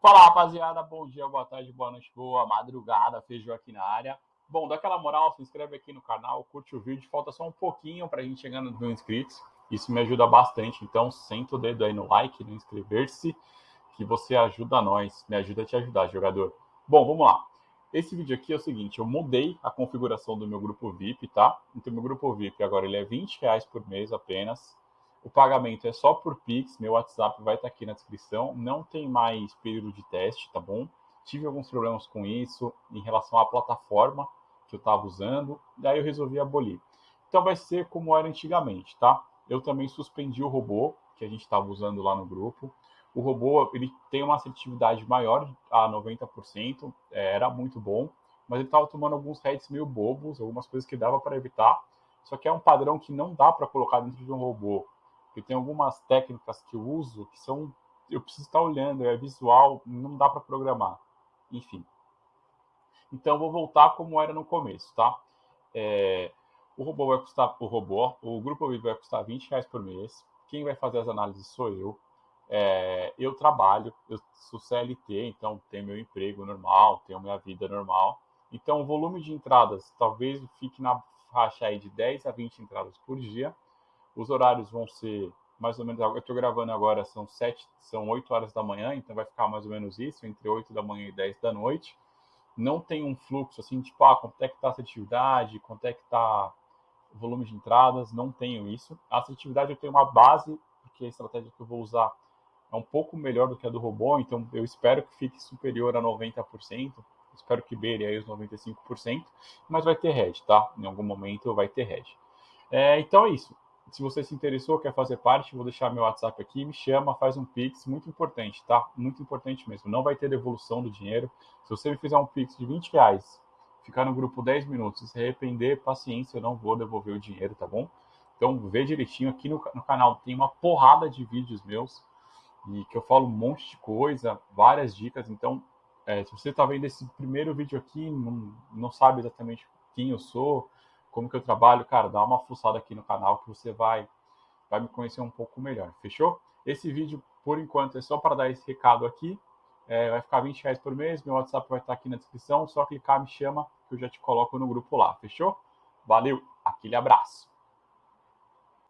Fala rapaziada, bom dia, boa tarde, boa noite, boa madrugada, feijão aqui na área. Bom, dá aquela moral, se inscreve aqui no canal, curte o vídeo, falta só um pouquinho para a gente chegar nos mil inscritos. Isso me ajuda bastante, então senta o dedo aí no like, no inscrever-se, que você ajuda nós, me ajuda a te ajudar, jogador. Bom, vamos lá. Esse vídeo aqui é o seguinte, eu mudei a configuração do meu grupo VIP, tá? Então, meu grupo VIP agora ele é 20 reais por mês apenas. O pagamento é só por Pix, meu WhatsApp vai estar aqui na descrição. Não tem mais período de teste, tá bom? Tive alguns problemas com isso em relação à plataforma que eu estava usando, daí eu resolvi abolir. Então vai ser como era antigamente, tá? Eu também suspendi o robô que a gente estava usando lá no grupo. O robô ele tem uma assertividade maior a 90%, é, era muito bom, mas ele estava tomando alguns heads meio bobos, algumas coisas que dava para evitar. Só que é um padrão que não dá para colocar dentro de um robô. Porque tem algumas técnicas que eu uso que são eu preciso estar olhando, é visual, não dá para programar. Enfim. Então vou voltar como era no começo, tá? É, o robô vai custar, o robô, o grupo VIP vai custar 20 reais por mês. Quem vai fazer as análises sou eu. É, eu trabalho, eu sou CLT, então tenho meu emprego normal, tenho minha vida normal. Então, o volume de entradas talvez fique na faixa aí de 10 a 20 entradas por dia. Os horários vão ser mais ou menos, eu estou gravando agora, são 7, são 8 horas da manhã, então vai ficar mais ou menos isso, entre 8 da manhã e 10 da noite. Não tem um fluxo assim, tipo, ah, quanto é que está a atividade, quanto é que está o volume de entradas, não tenho isso. A assertividade eu tenho uma base, porque a estratégia que eu vou usar é um pouco melhor do que a do robô, então eu espero que fique superior a 90%, espero que beire aí os 95%, mas vai ter head, tá? Em algum momento vai ter head. É, então é isso. Se você se interessou, quer fazer parte, vou deixar meu WhatsApp aqui, me chama, faz um Pix, muito importante, tá? Muito importante mesmo. Não vai ter devolução do dinheiro. Se você me fizer um Pix de 20 reais, ficar no grupo 10 minutos se arrepender, paciência, eu não vou devolver o dinheiro, tá bom? Então, vê direitinho. Aqui no, no canal tem uma porrada de vídeos meus e que eu falo um monte de coisa, várias dicas. Então, é, se você está vendo esse primeiro vídeo aqui, não, não sabe exatamente quem eu sou, como que eu trabalho, cara, dá uma fuçada aqui no canal que você vai, vai me conhecer um pouco melhor, fechou? Esse vídeo, por enquanto, é só para dar esse recado aqui. É, vai ficar 20 reais por mês, meu WhatsApp vai estar aqui na descrição, só clicar, me chama, que eu já te coloco no grupo lá, fechou? Valeu, aquele abraço!